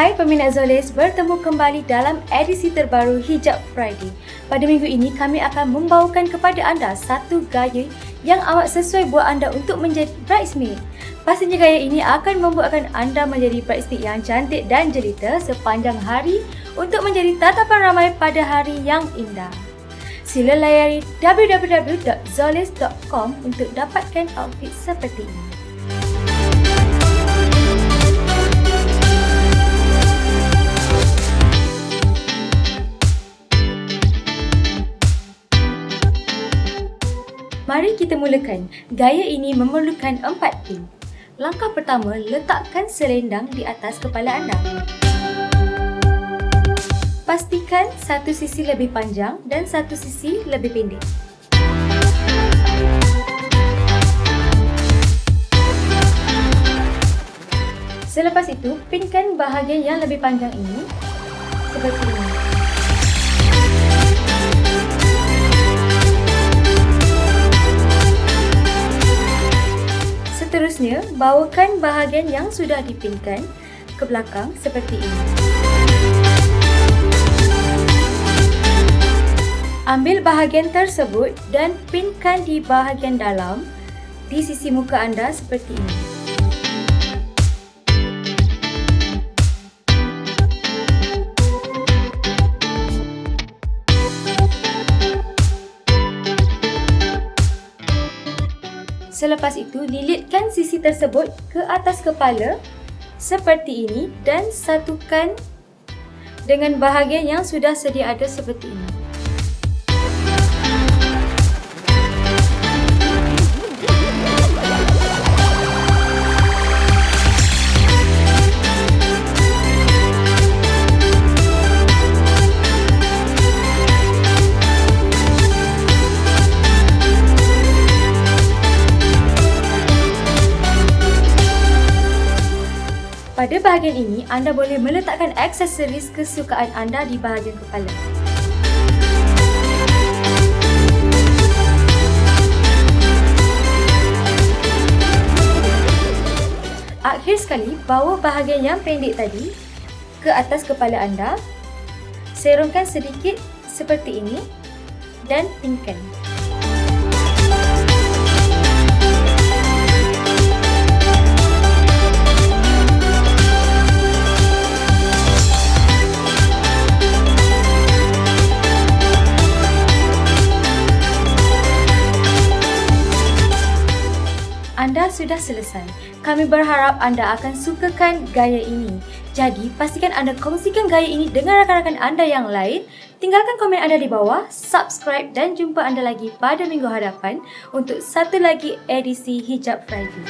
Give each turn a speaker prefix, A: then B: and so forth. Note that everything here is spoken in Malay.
A: Hai peminat Zolis, bertemu kembali dalam edisi terbaru Hijab Friday. Pada minggu ini, kami akan membawakan kepada anda satu gaya yang amat sesuai buat anda untuk menjadi bridesmaid. Pastinya gaya ini akan membuatkan anda menjadi bridesmaid yang cantik dan jelita sepanjang hari untuk menjadi tatapan ramai pada hari yang indah. Sila layari www.zolis.com untuk dapatkan outfit seperti ini. Kita mulakan. Gaya ini memerlukan empat pin. Langkah pertama, letakkan selendang di atas kepala anda. Pastikan satu sisi lebih panjang dan satu sisi lebih pendek. Selepas itu, pinkan bahagian yang lebih panjang ini seperti ini. Seterusnya, bawakan bahagian yang sudah dipinkan ke belakang seperti ini. Ambil bahagian tersebut dan pinkan di bahagian dalam di sisi muka anda seperti ini. Selepas itu, lilitkan sisi tersebut ke atas kepala seperti ini dan satukan dengan bahagian yang sudah sedia ada seperti ini. Pada bahagian ini, anda boleh meletakkan aksesoris kesukaan anda di bahagian kepala. Akhir sekali, bawa bahagian yang pendek tadi ke atas kepala anda. Serongkan sedikit seperti ini dan pinkan. Sudah selesai. Kami berharap anda akan sukakan gaya ini. Jadi, pastikan anda kongsikan gaya ini dengan rakan-rakan anda yang lain. Tinggalkan komen anda di bawah, subscribe dan jumpa anda lagi pada minggu hadapan untuk satu lagi edisi Hijab Friday.